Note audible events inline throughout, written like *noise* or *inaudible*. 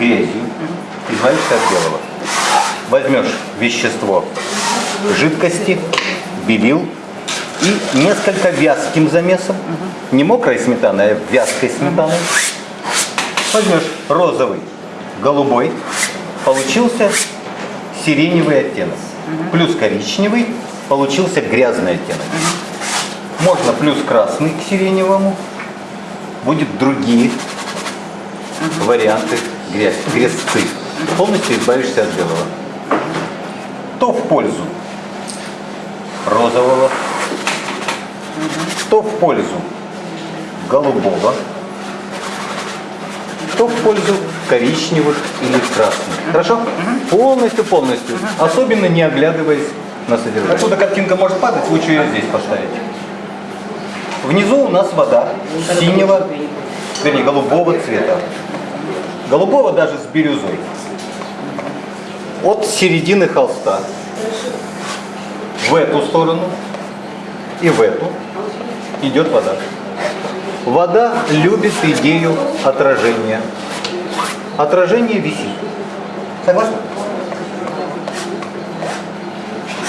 грязью, избавишься от белого. Возьмешь вещество жидкости, белил и несколько вязким замесом, не мокрой сметаной, а вязкой сметаной. Возьмешь розовый, голубой, получился сиреневый оттенок. Плюс коричневый, получился грязный оттенок. Можно плюс красный к сиреневому, будет другие варианты грязь, грязцы. Полностью избавишься от белого. То в пользу розового, то в пользу голубого, то в пользу коричневых или красных. Хорошо? Полностью, полностью. Особенно не оглядываясь на содержание. Отсюда картинка может падать, лучше ее здесь поставить. Внизу у нас вода синего, вернее, голубого цвета. Голубого даже с бирюзой. От середины холста в эту сторону и в эту идет вода. Вода любит идею отражения. Отражение висит. Согласны?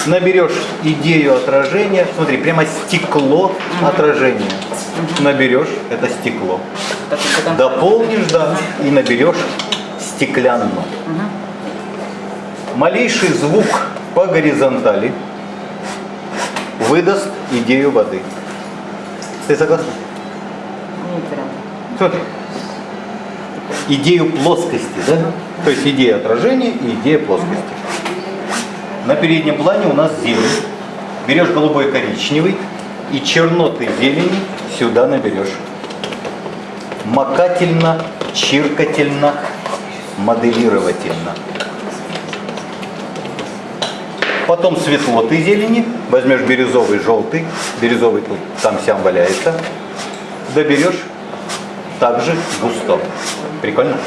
Наберешь идею отражения, смотри, прямо стекло отражения. Наберешь это стекло. Дополнишь, да, и наберешь стеклянно. Малейший звук по горизонтали выдаст идею воды. Ты согласна? Не прям. Смотри. Идею плоскости, да? То есть идея отражения и идея плоскости. На переднем плане у нас зелень. Берешь голубой коричневый и черноты зелени сюда наберешь. Макательно, чиркательно, моделировательно. Потом светлоты зелени, возьмешь бирюзовый, желтый, бирюзовый тут там сям валяется, доберешь также густо. Прикольно?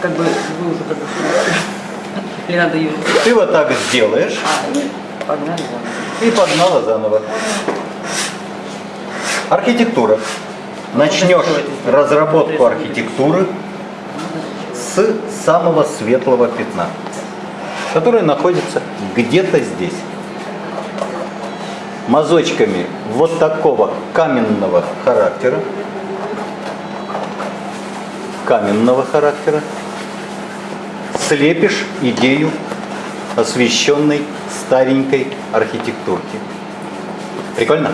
Как бы, вы уже как бы Или надо ее... Ты вот так сделаешь А, и погнали заново. и погнала заново. Архитектура. Начнешь разработку архитектуры с самого светлого пятна, которое находится где-то здесь. Мазочками вот такого каменного характера, каменного характера, слепишь идею освещенной старенькой архитектурки. Прикольно?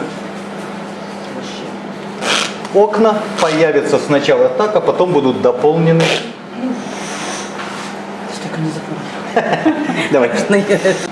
Окна появятся сначала так, а потом будут дополнены. Давай. *laughs*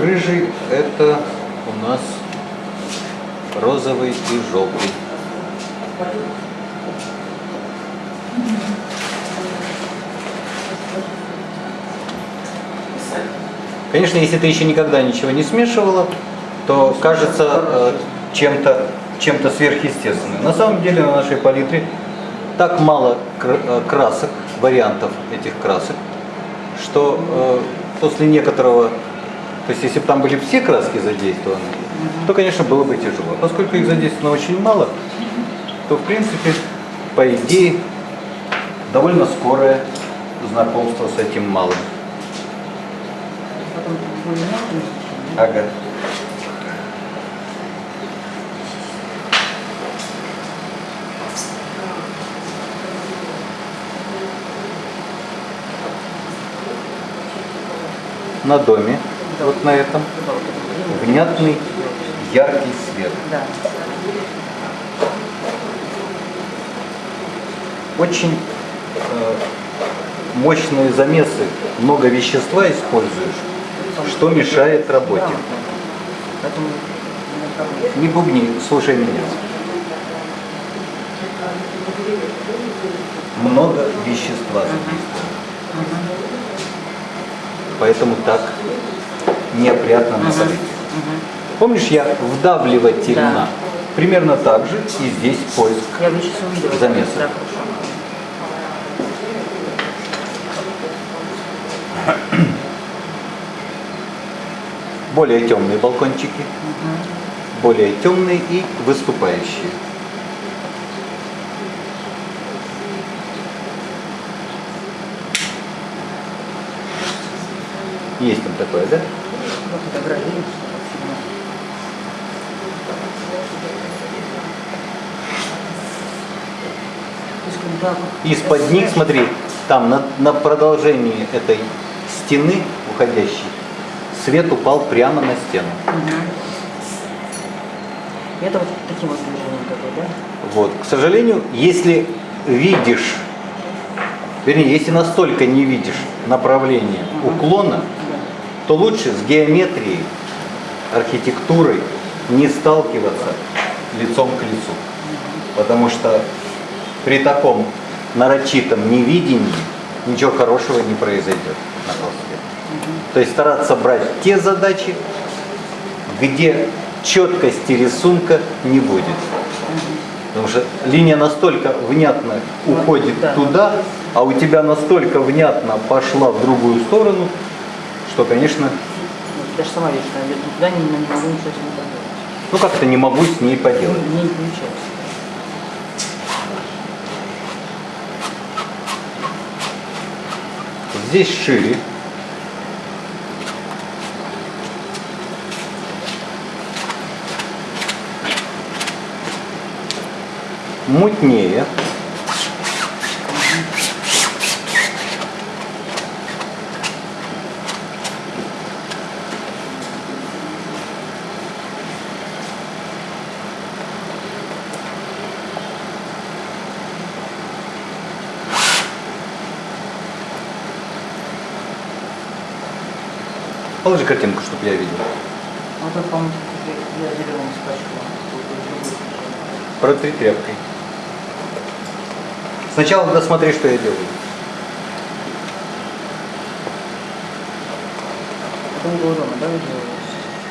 Рыжий это у нас розовый и желтый. Конечно, если ты еще никогда ничего не смешивала, то кажется э, чем-то чем-то сверхъестественным. На самом деле на нашей палитре так мало э, красок, вариантов этих красок, что э, после некоторого, то есть если бы там были все краски задействованы, то, конечно, было бы тяжело. Поскольку их задействовано очень мало, то, в принципе, по идее, довольно скорое знакомство с этим малым. Ага. На доме, вот на этом, внятный яркий свет. Да. Очень э, мощные замесы, много вещества используешь, что мешает работе. Не бубни, слушай меня. Много вещества задействовано. Поэтому так неопрятно на. Помнишь, я вдавливать Да. Примерно так же и здесь поиск. Я бы сейчас увидела. Замесы. Да, хорошо. Более темные балкончики, более темные и выступающие. Есть там такое, да? Из-под них, смотри, там на, на продолжении этой стены уходящей свет упал прямо на стену. И Это вот таким вот движением бы, да? Вот. К сожалению, если видишь, вернее, если настолько не видишь направление уклона, Да. то лучше с геометрией, архитектурой не сталкиваться лицом к лицу. Потому что при таком нарочитом невидении ничего хорошего не произойдет. То есть стараться брать те задачи, где четкости рисунка не будет. Потому что линия настолько внятно уходит Да. туда, а у тебя настолько внятно пошла в другую сторону, что, конечно, Я же сама вижу, что не туда, не, не могу ничего с ней поделать. ну как-то не могу с ней поделать. Мне не получается. Здесь шире. Мутнее. Положи картинку, чтобы я видел. Вот это, по-моему, я зеленым спрашивала. Протри тряпкой. Сначала досмотри, что я делаю.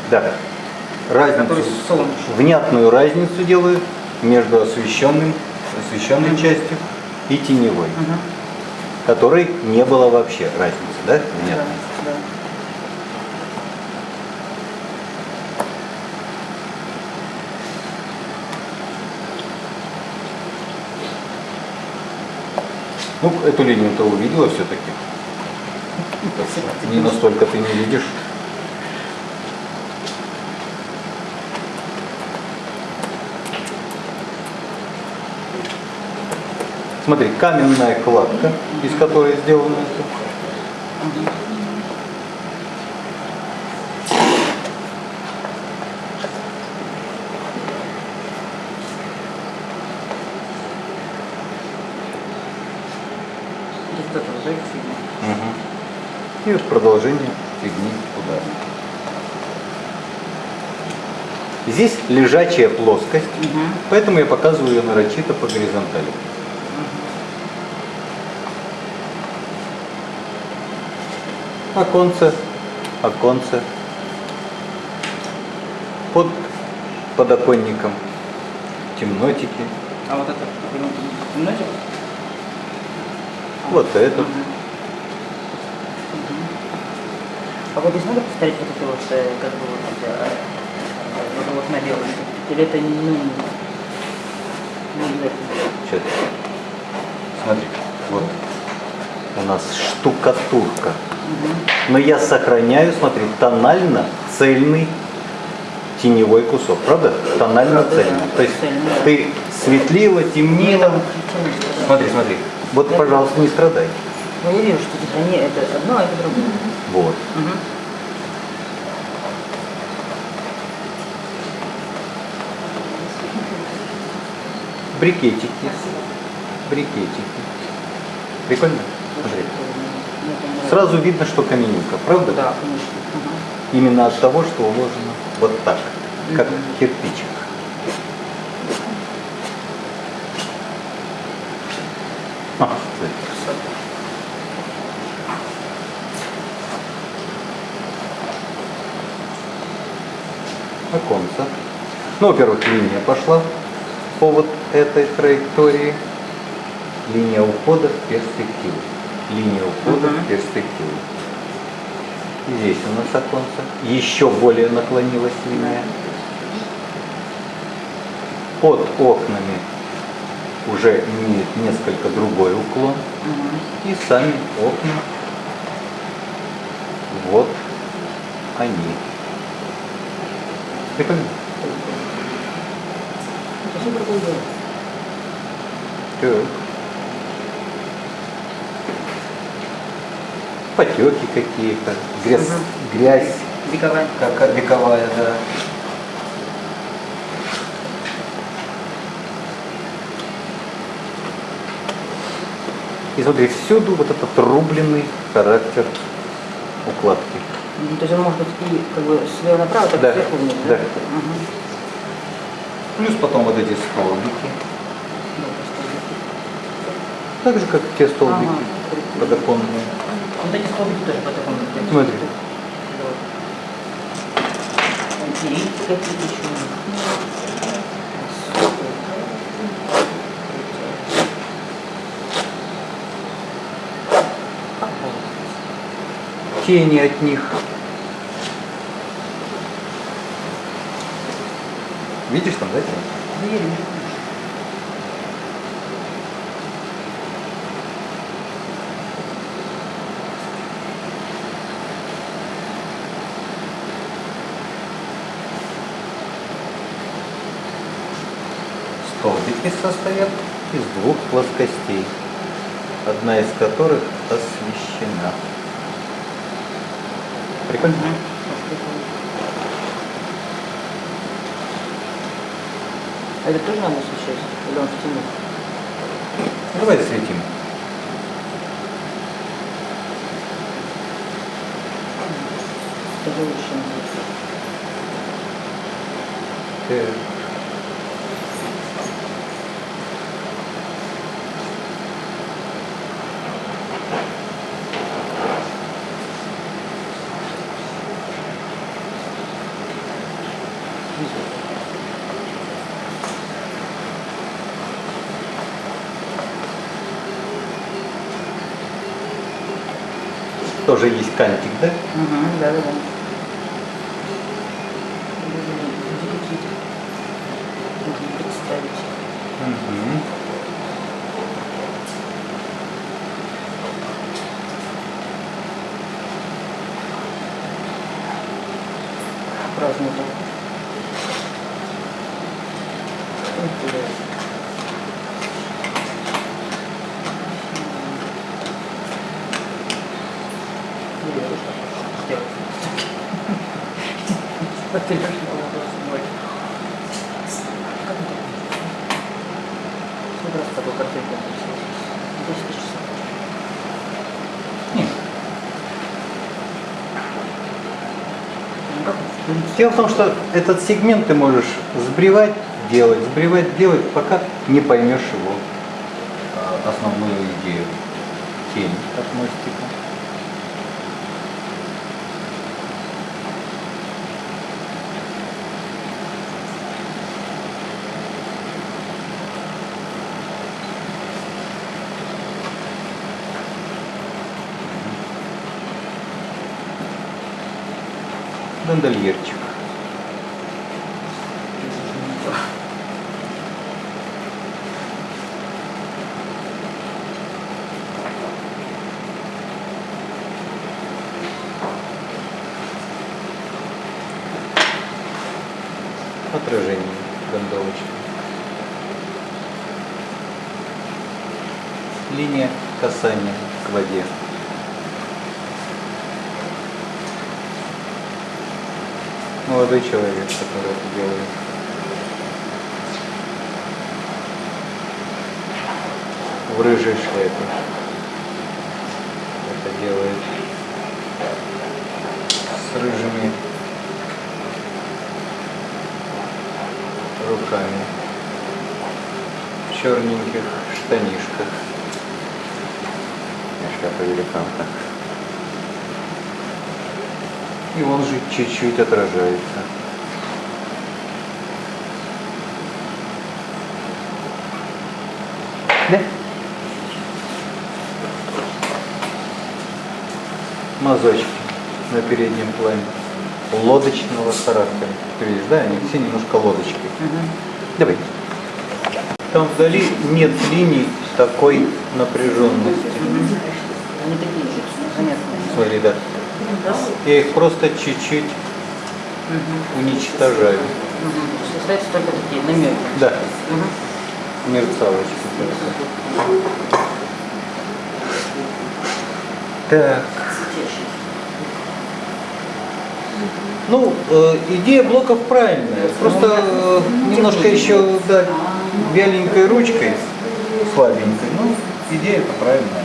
Да. Разницу, внятную разницу делаю между освещенным, освещенной частью и теневой, Мгм. которой не было вообще разницы, да? Да, Внятной. да. Ну, эту линию ты увидела все-таки. Не настолько ты не видишь. Смотри, каменная кладка, из которой сделано это. Вот это, да, фигня. Мгм. И вот продолжение фигни туда. Здесь лежачая плоскость, Мгм. поэтому я показываю ее нарочито по горизонтали. Оконце, оконце. Под подоконником темнотики. А вот это, темнотик? Вот этот. А вот здесь надо повторить вот это вот, э, как бы вот, э, вот, вот на белом? Или это ну, не обязательно? Сейчас. Смотри, вот у нас штукатурка. Но я сохраняю, смотри, тонально цельный теневой кусок, правда? Тонально цельный. То есть ты светлила, темнила. Смотри, смотри. Вот, пожалуйста, не страдай. Ну я вижу, что типа не это одно, а это другое. Вот. Мгм. Брикетики. Брикетики. Прикольно? Смотри. Сразу видно, что каменюка, правда? Да, конечно. Именно от того, что уложено вот так, как кирпичик. Ну, во-первых, линия пошла по вот этой траектории. Линия ухода в перспективу. Линия ухода Мгм. в перспективу. Здесь у нас оконце. Еще более наклонилась линия. Под окнами уже имеет несколько другой уклон. И сами окна. Вот они. Прикольно? Так. Потеки какие-то, грязь, Мгм. грязь Вековая. как вековая, да. И смотри, всюду вот этот рубленый характер укладки. Ну, То есть он может быть и как бы слева направо, так Да, сверху вниз, да. Мгм. Плюс потом вот эти столбики. Так же, как те столбики Ага, подоконные. Вот эти столбики тоже по такому принципу. Смотри. Да. И какие еще? Тени от них. Видишь там, да, тень? Двери. Столбики состоят из двух плоскостей, одна из которых освещена. Прикольно? А это тоже надо освещать? Или он в тени? Давай светим. Даже лучше. наверное. Так. Тоже есть кантик, да? Мгм, да, да, да. Можно представить. Мгм. Праздник был. Интересно. Интересно. Сделать. Потеряшь вопрос мой. Как это? Сколько раз такой портрет я написал? Десять тысяч часов. Нет. Ну, как это? В принципе, Дело в том, что этот сегмент ты можешь сбривать, делать, сбривать, делать, пока не поймешь его а, основную идею. Тень. От мостика. Гондольерчик. Отражение гондолочки. Линия касания к воде. Молодой человек, который это делает. В рыжей шляпе. Это делает. с рыжими руками, в черненьких штанишках. Шляпа великанка. И он же чуть-чуть отражается. Да? Мазочки на переднем плане. Лодочного характера. Ты видишь, да, они все немножко лодочки. Давай. Там вдали нет линий такой напряженности. Они такие же, заметные. Смотри, да. Я их просто чуть-чуть уничтожаю. Угу. То есть остаются только такие намеки. Да, Угу. мерцалочки. Так. Ну, э, идея блоков правильная. Просто э, немножко еще да, вяленькой ручкой, слабенькой. Ну, идея это правильная.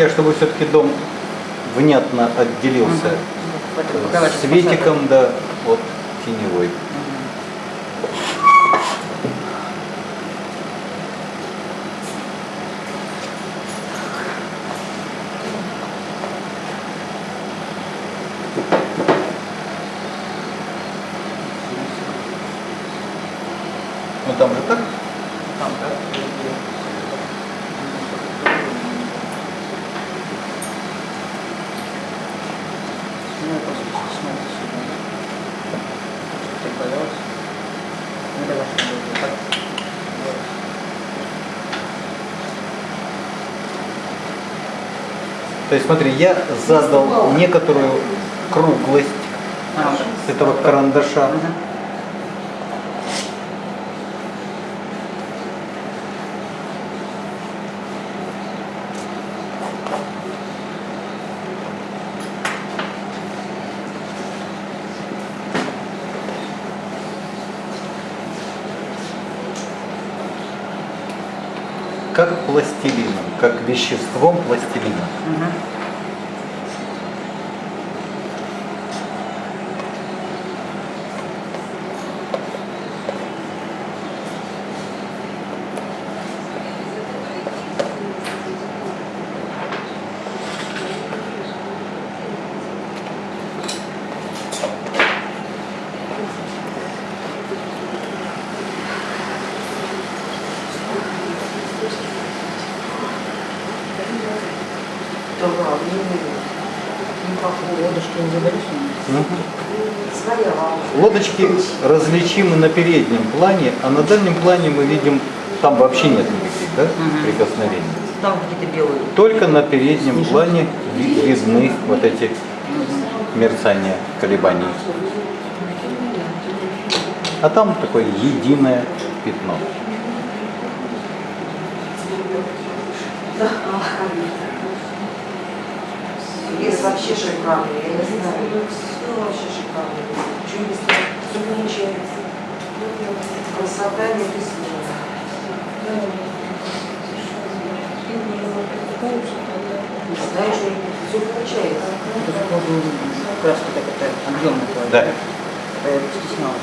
Я, чтобы все-таки дом внятно отделился покрывать светиком, да, от теневой. Ну там же так? Там, да? Ну, я просто смотрю сюда. Так боялась. Ну, давай, что будет. Так. Вот. То есть смотри, я задал некоторую круглость А, этого карандаша. Как веществом пластилина. Мгм. Да ладно, ну как Лодочки не заболишь? своя лавка. Лодочки различимы на переднем плане, а на дальнем плане мы видим, там вообще нет никаких да, Мгм. прикосновений. Там какие-то белые. Только на переднем плане ви- видны вот эти мерцания, колебания. А там такое единое пятно. Лес вообще шикарный, я не знаю. Все вообще шикарно. Чудесно, все Красота и слова. Знаешь, все получается. Это закладываю краски так это объемно кладу. Да. Я стеснялась.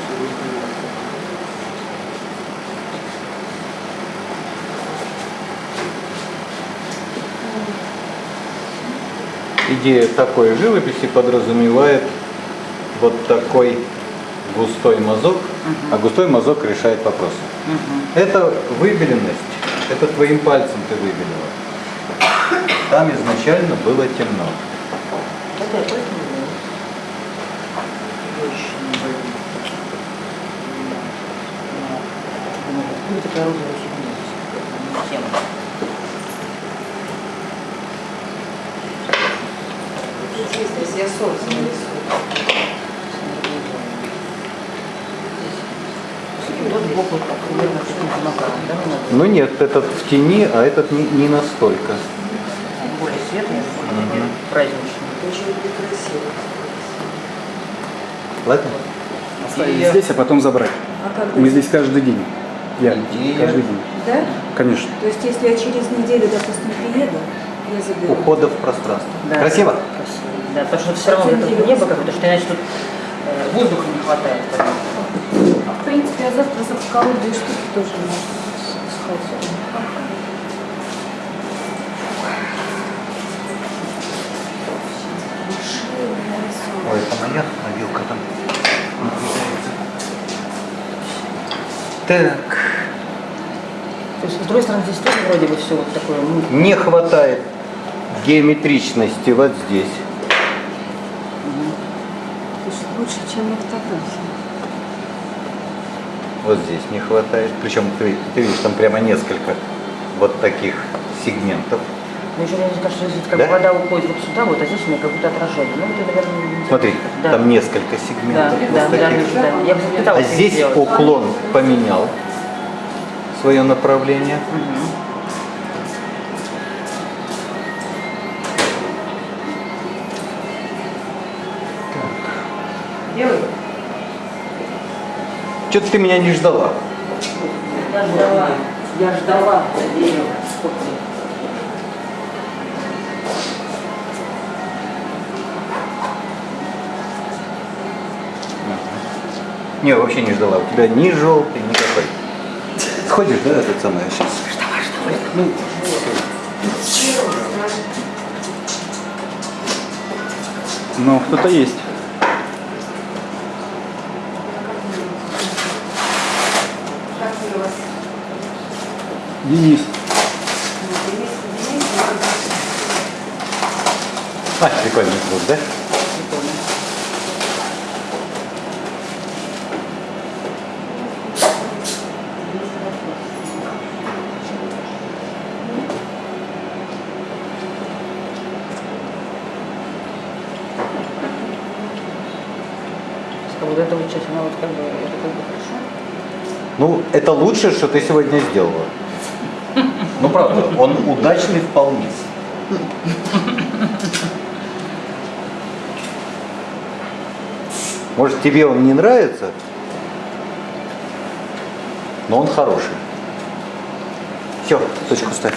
Идея такой живописи подразумевает вот такой густой мазок, а густой мазок решает вопросы. Мгм. Это выбеленность, это твоим пальцем ты выбелила. Там изначально было темно. Здесь? Честно, если я солнце нарисую. Сбоку примерно макаром, да? Ну нет, этот в тени, а этот не, не настолько. светлый, такой праздничный. Очень красиво. Ладно? Оставить И- здесь, а потом забрать. А как Мы здесь каждый день. Я Идея. каждый день. Да? Конечно. То есть, если я через неделю, допустим, приеду, я заберу. Ухода в пространство. Да. Красиво? Красиво. Да, потому что все равно это небо какое-то, что иначе тут э, воздуха не хватает. Принципе, я завтра заколдую штуки тоже можно сходить. Ой, это моя мобилка там. Так. То есть, с другой стороны, здесь тоже вроде бы все вот такое, ну, Не хватает геометричности вот здесь. Слушай, лучше, чем на фотографии. Вот здесь не хватает. Причем ты, ты видишь, там прямо несколько вот таких сегментов. ну, еще мне кажется, здесь как Да? вода уходит вот сюда, вот, а здесь у меня как будто отражение. Ну, это, наверное, не. Смотри, да. там несколько Да, сегментов. вот да, да, таких. да, Я бы А здесь сделать. уклон поменял свое направление. Мгм. Делай. Что-то ты меня не ждала. Я ждала, я ждала. Не, вообще не ждала. У тебя ни желтый, никакой. Сходишь, да, этот самый сейчас? Ну, Но кто-то есть. Как у вас? Денис. А, прикольный звук, да? А вот эта вот часть, она вот как бы, это как бы хорошо. Ну, это лучшее, что ты сегодня сделала. Ну, правда, он удачный вполне. Может, тебе он не нравится, но он хороший. Все, точку ставь.